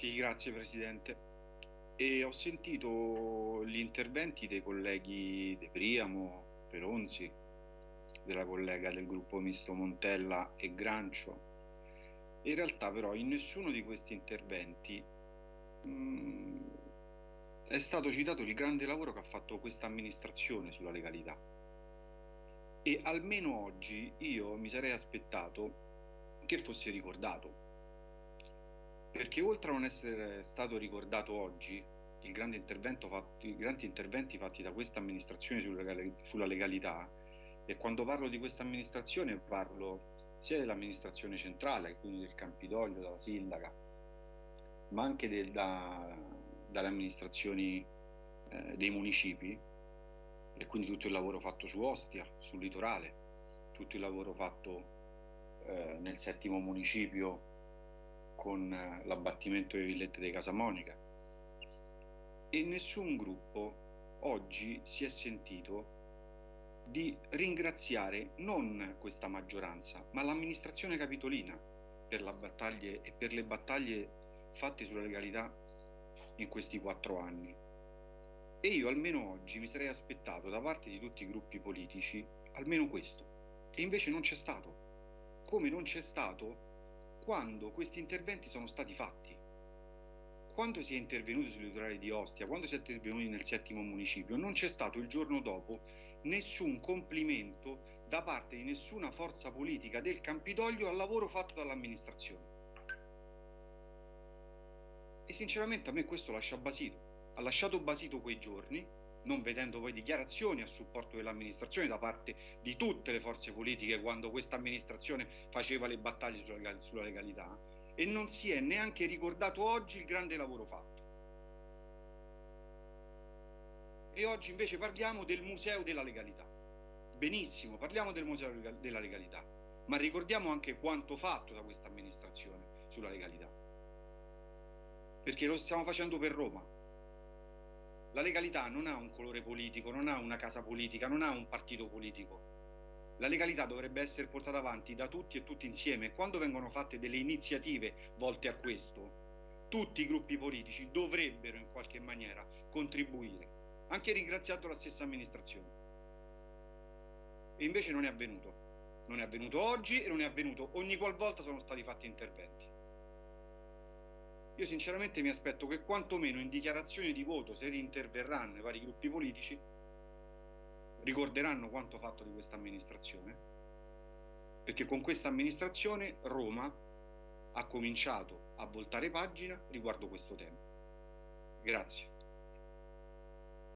Sì, grazie Presidente. E ho sentito gli interventi dei colleghi De Priamo, Peronzi, della collega del gruppo misto Montella e Grancio. In realtà però in nessuno di questi interventi mh, mm, è stato citato il grande lavoro che ha fatto questa amministrazione sulla legalità. E almeno oggi io mi sarei aspettato che fosse ricordato. Perché oltre a non essere stato ricordato oggi, il grande fatto, i grandi interventi fatti da questa amministrazione sulla legalità, e quando parlo di questa amministrazione parlo sia dell'amministrazione centrale, quindi del Campidoglio, della sindaca, ma anche del, da, dalle amministrazioni eh, dei municipi, e quindi tutto il lavoro fatto su Ostia, sul litorale, tutto il lavoro fatto eh, nel settimo municipio con eh, l'abbattimento delle villette di Casamonica e nessun gruppo oggi si è sentito di ringraziare non questa maggioranza ma l'amministrazione capitolina per, battaglie, e per le battaglie fatte sulla legalità in questi quattro anni. E io almeno oggi mi sarei aspettato da parte di tutti i gruppi politici almeno questo. E invece non c'è stato come non c'è stato quando questi interventi sono stati fatti. Quando si è intervenuti sul litorale di Ostia, quando si è intervenuti nel settimo municipio, non c'è stato il giorno dopo nessun complimento da parte di nessuna forza politica del Campidoglio al lavoro fatto dall'amministrazione. E sinceramente a me questo lascia basito. Ha lasciato basito quei giorni non vedendo poi dichiarazioni a supporto dell'amministrazione da parte di tutte le forze politiche quando questa amministrazione faceva le battaglie sulla legalità e non si è neanche ricordato oggi il grande lavoro fatto. E oggi invece parliamo del Museo della Legalità. Benissimo, parliamo del Museo della Legalità, ma ricordiamo anche quanto fatto da questa amministrazione sulla legalità. Perché lo stiamo facendo per Roma, la legalità non ha un colore politico, non ha una casa politica, non ha un partito politico. La legalità dovrebbe essere portata avanti da tutti e tutti insieme. Quando vengono fatte delle iniziative volte a questo, tutti i gruppi politici dovrebbero in qualche maniera contribuire, anche ringraziando la stessa amministrazione. E invece non è avvenuto. Non è avvenuto oggi e non è avvenuto ogni qualvolta sono stati fatti interventi. Io sinceramente mi aspetto che quantomeno in dichiarazione di voto, se interverranno i vari gruppi politici, ricorderanno quanto fatto di questa amministrazione, perché con questa amministrazione Roma ha cominciato a voltare pagina riguardo questo tema. Grazie.